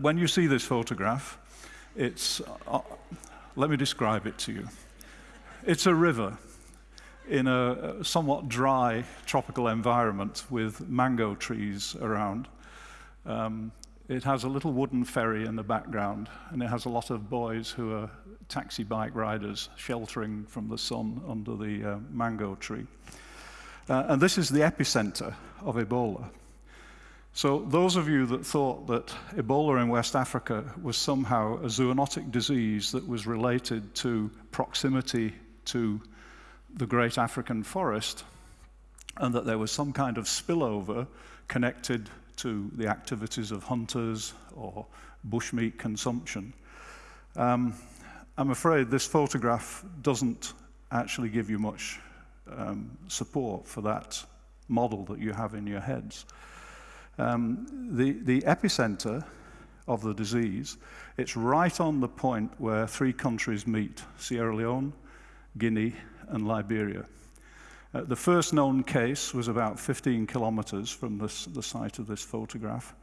When you see this photograph, it's, uh, let me describe it to you. It's a river in a somewhat dry tropical environment with mango trees around. Um, it has a little wooden ferry in the background, and it has a lot of boys who are taxi bike riders sheltering from the sun under the uh, mango tree. Uh, and this is the epicenter of Ebola. So those of you that thought that Ebola in West Africa was somehow a zoonotic disease that was related to proximity to the great African forest, and that there was some kind of spillover connected to the activities of hunters or bushmeat consumption. Um, I'm afraid this photograph doesn't actually give you much um, support for that model that you have in your heads. Um, the, the epicenter of the disease, it's right on the point where three countries meet, Sierra Leone, Guinea, and Liberia. Uh, the first known case was about 15 kilometers from this, the site of this photograph.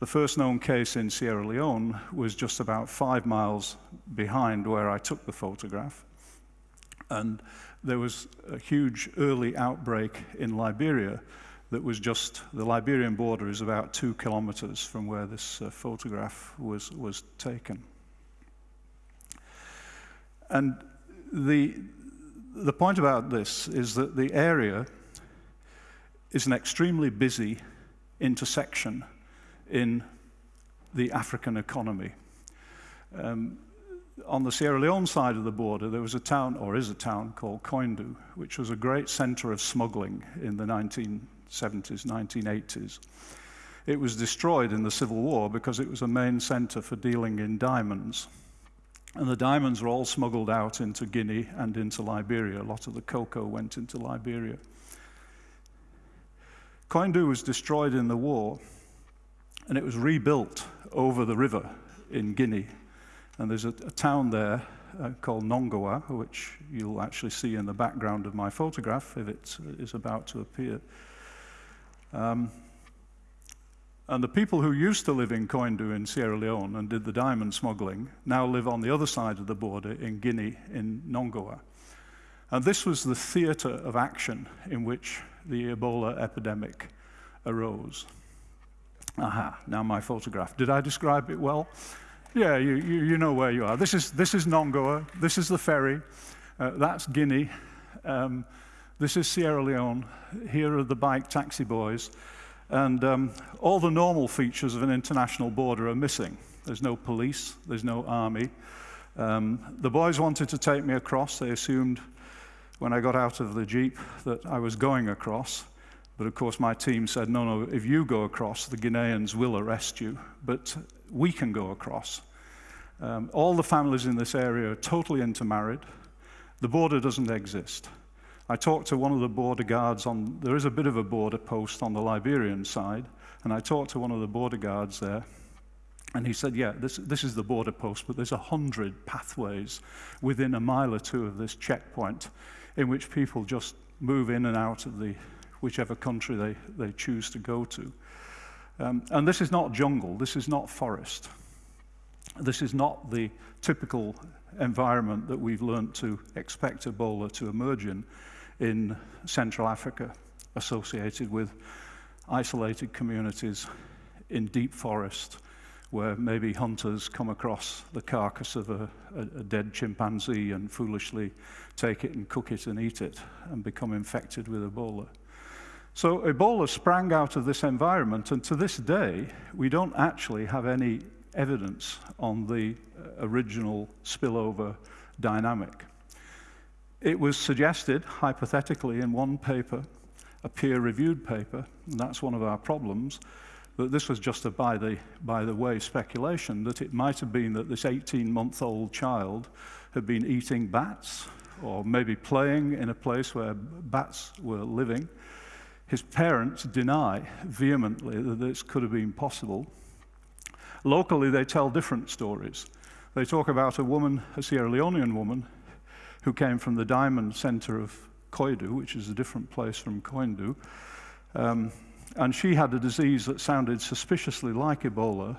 The first known case in Sierra Leone was just about five miles behind where I took the photograph. And there was a huge early outbreak in Liberia that was just, the Liberian border is about two kilometers from where this uh, photograph was, was taken. And the, the point about this is that the area is an extremely busy intersection in the African economy. Um, on the Sierra Leone side of the border, there was a town, or is a town, called Koindu, which was a great center of smuggling in the 1970s, 1980s. It was destroyed in the Civil War because it was a main center for dealing in diamonds. And the diamonds were all smuggled out into Guinea and into Liberia. A lot of the cocoa went into Liberia. Koindu was destroyed in the war, and it was rebuilt over the river in Guinea. And there's a, a town there uh, called Nongoa, which you'll actually see in the background of my photograph if it is about to appear. Um, and the people who used to live in Koindu in Sierra Leone and did the diamond smuggling now live on the other side of the border in Guinea, in Nongoa. And this was the theater of action in which the Ebola epidemic arose. Aha, now my photograph. Did I describe it well? Yeah, you, you, you know where you are. This is, this is Nongoa, this is the ferry, uh, that's Guinea, um, this is Sierra Leone, here are the bike taxi boys, and um, all the normal features of an international border are missing. There's no police, there's no army. Um, the boys wanted to take me across. They assumed when I got out of the Jeep that I was going across. But of course, my team said, no, no, if you go across, the Guineans will arrest you, but we can go across. Um, all the families in this area are totally intermarried. The border doesn't exist. I talked to one of the border guards on, there is a bit of a border post on the Liberian side, and I talked to one of the border guards there, and he said, yeah, this, this is the border post, but there's a hundred pathways within a mile or two of this checkpoint in which people just move in and out of the whichever country they, they choose to go to. Um, and this is not jungle, this is not forest. This is not the typical environment that we've learned to expect Ebola to emerge in in Central Africa associated with isolated communities in deep forest where maybe hunters come across the carcass of a, a, a, dead chimpanzee and foolishly take it and cook it and eat it and become infected with Ebola. So Ebola sprang out of this environment and to this day we don't actually have any evidence on the uh, original spillover dynamic. It was suggested, hypothetically, in one paper, a peer-reviewed paper, and that's one of our problems, that this was just a by the, by the way speculation, that it might have been that this 18-month-old child had been eating bats, or maybe playing in a place where bats were living. His parents deny vehemently that this could have been possible. Locally, they tell different stories. They talk about a woman, a Sierra Leonean woman, who came from the diamond center of Koidu, which is a different place from Koindu. Um, and she had a disease that sounded suspiciously like Ebola,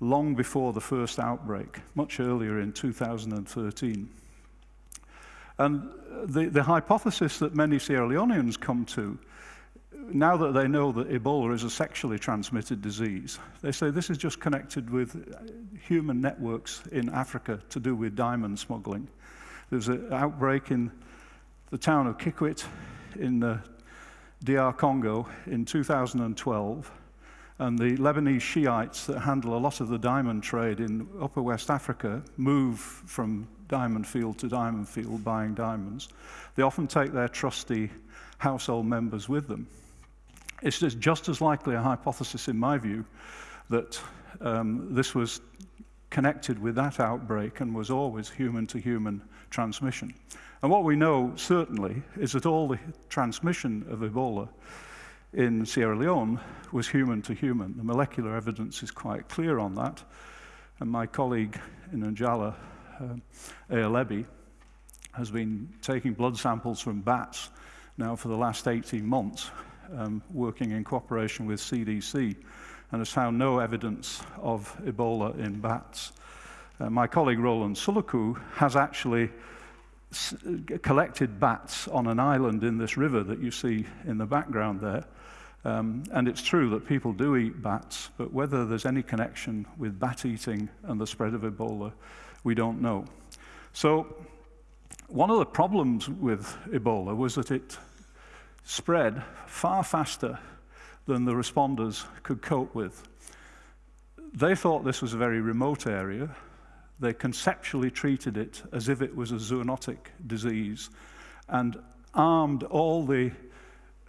long before the first outbreak, much earlier in 2013. And the, the hypothesis that many Sierra Leoneans come to, now that they know that Ebola is a sexually transmitted disease, they say this is just connected with human networks in Africa to do with diamond smuggling. There's an outbreak in the town of Kikwit in the DR Congo in 2012, and the Lebanese Shiites that handle a lot of the diamond trade in upper West Africa move from diamond field to diamond field buying diamonds. They often take their trusty household members with them. It's just as likely a hypothesis, in my view, that um, this was connected with that outbreak and was always human to human transmission. And what we know certainly is that all the transmission of Ebola in Sierra Leone was human to human. The molecular evidence is quite clear on that. And my colleague in Njala, uh, Ayalebi, has been taking blood samples from bats now for the last 18 months, um, working in cooperation with CDC, and has found no evidence of Ebola in bats. Uh, my colleague Roland Suluku has actually collected bats on an island in this river that you see in the background there, um, and it's true that people do eat bats, but whether there's any connection with bat eating and the spread of Ebola, we don't know. So, one of the problems with Ebola was that it spread far faster than the responders could cope with. They thought this was a very remote area. They conceptually treated it as if it was a zoonotic disease and armed all the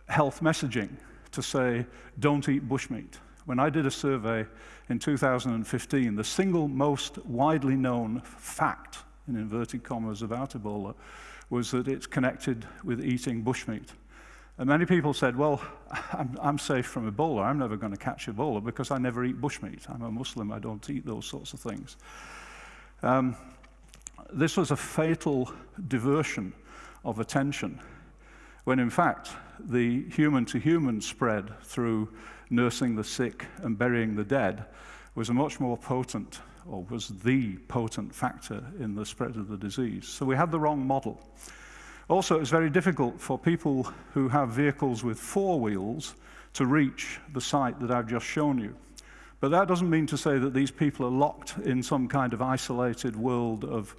health messaging to say, don't eat bushmeat. When I did a survey in 2015, the single most widely known fact, in inverted commas, about Ebola was that it's connected with eating bushmeat. And many people said, well, I'm, I'm, safe from Ebola. I'm never going to catch Ebola because I never eat bushmeat. I'm a Muslim. I don't eat those sorts of things. Um, this was a fatal diversion of attention when in fact the human-to-human spread through nursing the sick and burying the dead was a much more potent, or was the potent factor in the spread of the disease. So we had the wrong model. Also, it's very difficult for people who have vehicles with four wheels to reach the site that I've just shown you. But that doesn't mean to say that these people are locked in some kind of isolated world of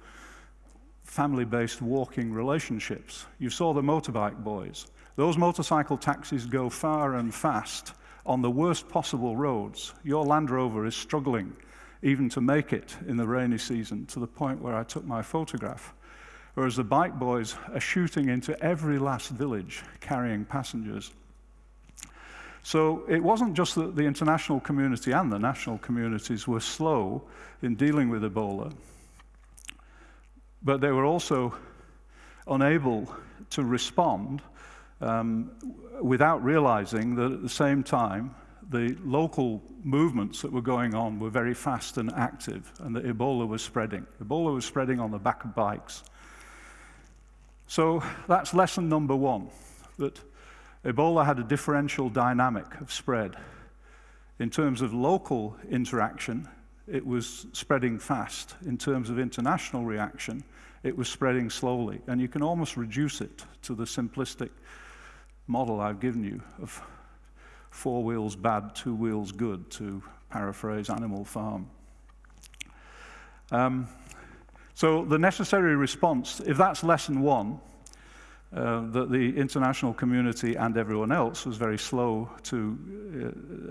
family-based walking relationships. You saw the motorbike boys. Those motorcycle taxis go far and fast on the worst possible roads. Your Land Rover is struggling even to make it in the rainy season to the point where I took my photograph. Whereas the bike boys are shooting into every last village carrying passengers. So it wasn't just that the international community and the national communities were slow in dealing with Ebola but they were also unable to respond um, without realizing that at the same time, the local movements that were going on were very fast and active, and that Ebola was spreading. Ebola was spreading on the back of bikes. So that's lesson number one, that Ebola had a differential dynamic of spread. In terms of local interaction, it was spreading fast. In terms of international reaction, it was spreading slowly. And you can almost reduce it to the simplistic model I've given you of four wheels bad, two wheels good, to paraphrase Animal Farm. Um, so the necessary response, if that's lesson one, uh, that the international community and everyone else was very slow to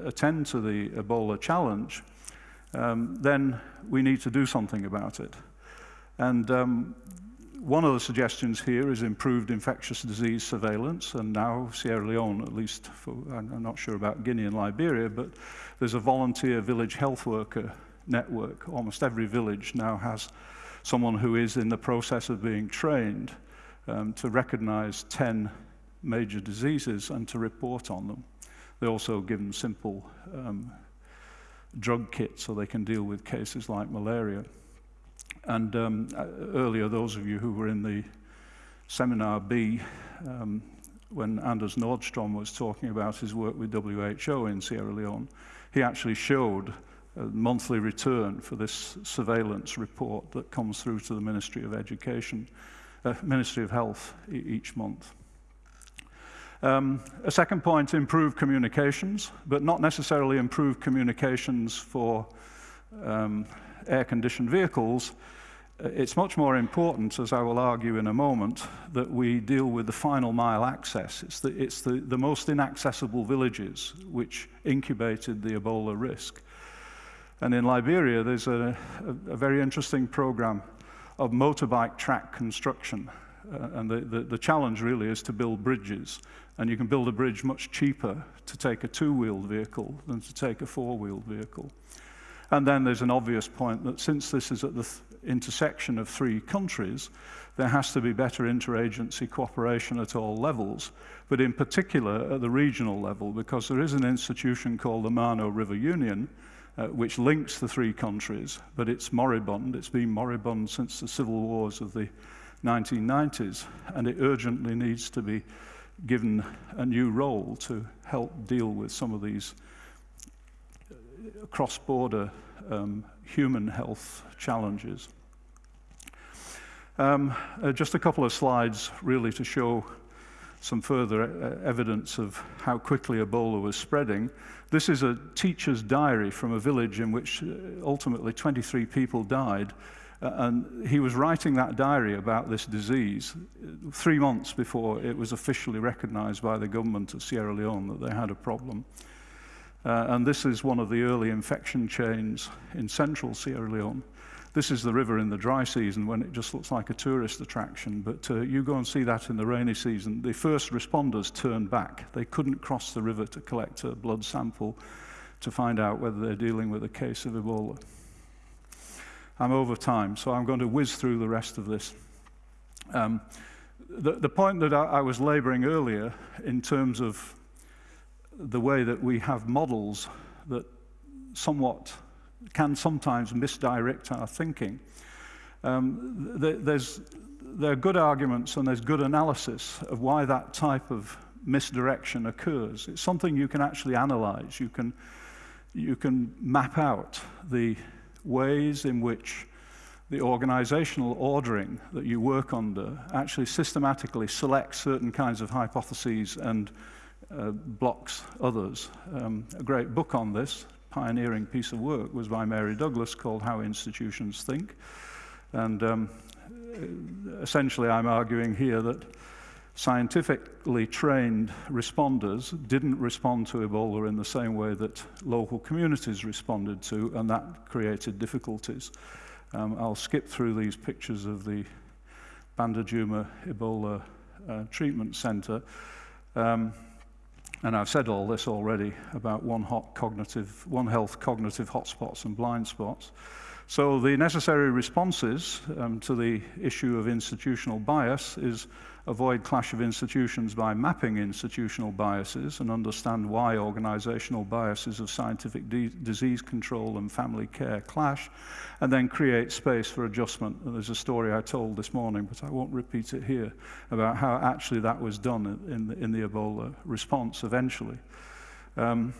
uh, attend to the Ebola challenge, um, then we need to do something about it. And um, one of the suggestions here is improved infectious disease surveillance, and now Sierra Leone, at least, for, I'm not sure about Guinea and Liberia, but there's a volunteer village health worker network. Almost every village now has someone who is in the process of being trained um, to recognize 10 major diseases and to report on them. They also give them simple um, drug kits so they can deal with cases like malaria. And um, uh, earlier, those of you who were in the seminar B, um, when Anders Nordstrom was talking about his work with WHO in Sierra Leone, he actually showed a monthly return for this surveillance report that comes through to the Ministry of Education, Ministry of Health e each month. Um, a second point, improved communications, but not necessarily improved communications for um, air-conditioned vehicles. Uh, it's much more important, as I will argue in a moment, that we deal with the final mile access. It's the, it's the, the most inaccessible villages which incubated the Ebola risk. And in Liberia, there's a, a, a very interesting program of motorbike track construction. Uh, and the, the, the, challenge really is to build bridges. And you can build a bridge much cheaper to take a two-wheeled vehicle than to take a four-wheeled vehicle. And then there's an obvious point that since this is at the intersection of three countries, there has to be better interagency cooperation at all levels, but in particular at the regional level, because there is an institution called the Mano River Union, uh, which links the three countries, but it's moribund. It's been moribund since the civil wars of the 1990s, and it urgently needs to be given a new role to help deal with some of these uh, cross-border um, human health challenges. Um, uh, just a couple of slides really to show some further uh, evidence of how quickly Ebola was spreading. This is a teacher's diary from a village in which uh, ultimately 23 people died. Uh, and he was writing that diary about this disease uh, three months before it was officially recognized by the government of Sierra Leone that they had a problem. Uh, and this is one of the early infection chains in central Sierra Leone. This is the river in the dry season when it just looks like a tourist attraction, but uh, you go and see that in the rainy season. The first responders turned back. They couldn't cross the river to collect a blood sample to find out whether they're dealing with a case of Ebola. I'm over time, so I'm going to whiz through the rest of this. Um, the, the, point that I, I was laboring earlier in terms of the way that we have models that somewhat can sometimes misdirect our thinking. Um, there's, there are good arguments and there's good analysis of why that type of misdirection occurs. It's something you can actually analyze. You can, you can map out the ways in which the organizational ordering that you work under actually systematically selects certain kinds of hypotheses and uh, blocks others. Um, a great book on this, pioneering piece of work was by Mary Douglas called How Institutions Think. And um, essentially, I'm arguing here that scientifically trained responders didn't respond to Ebola in the same way that local communities responded to, and that created difficulties. Um, I'll skip through these pictures of the Bandajuma Ebola uh, Treatment Center. Um, and I've said all this already about one, hot cognitive, one health cognitive hotspots and blind spots. So the necessary responses um, to the issue of institutional bias is avoid clash of institutions by mapping institutional biases and understand why organizational biases of scientific disease control and family care clash, and then create space for adjustment. And there's a story I told this morning, but I won't repeat it here, about how actually that was done in the, in the Ebola response eventually. Um,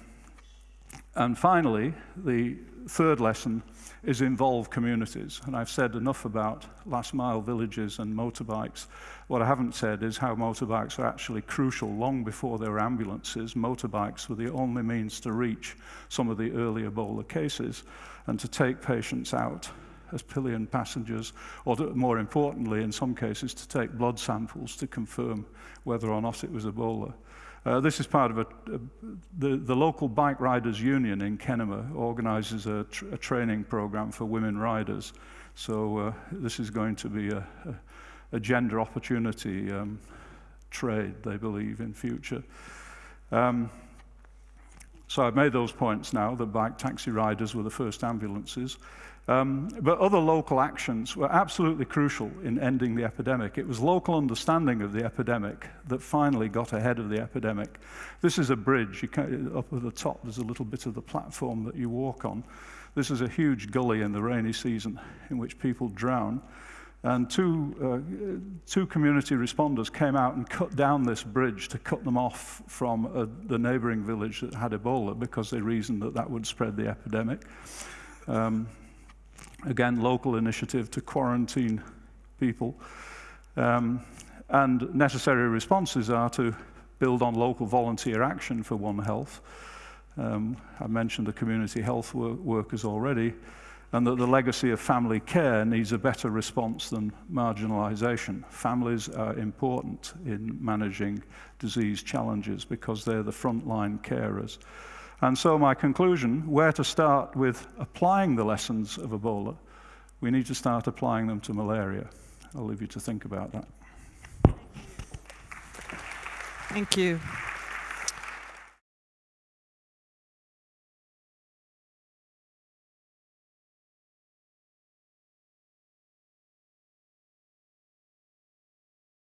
and finally, the third lesson is involve communities. And I've said enough about last mile villages and motorbikes. What I haven't said is how motorbikes are actually crucial. Long before there were ambulances, motorbikes were the only means to reach some of the early Ebola cases and to take patients out as pillion passengers, or to, more importantly, in some cases, to take blood samples to confirm whether or not it was Ebola. Uh, this is part of a, a, the, the local bike riders union in Kenema organizes a, tr a training program for women riders. So uh, this is going to be a, a gender opportunity um, trade, they believe, in future. Um, so I've made those points now. The bike taxi riders were the first ambulances. Um, but other local actions were absolutely crucial in ending the epidemic. It was local understanding of the epidemic that finally got ahead of the epidemic. This is a bridge. up at the top, there's a little bit of the platform that you walk on. This is a huge gully in the rainy season in which people drown. And two, uh, two community responders came out and cut down this bridge to cut them off from uh, the neighboring village that had Ebola because they reasoned that that would spread the epidemic. Um, again, local initiative to quarantine people. Um, and necessary responses are to build on local volunteer action for One Health. Um, I mentioned the community health wor workers already, and that the legacy of family care needs a better response than marginalization. Families are important in managing disease challenges because they're the frontline carers. And so my conclusion, where to start with applying the lessons of Ebola, we need to start applying them to malaria. I'll leave you to think about that. Thank you.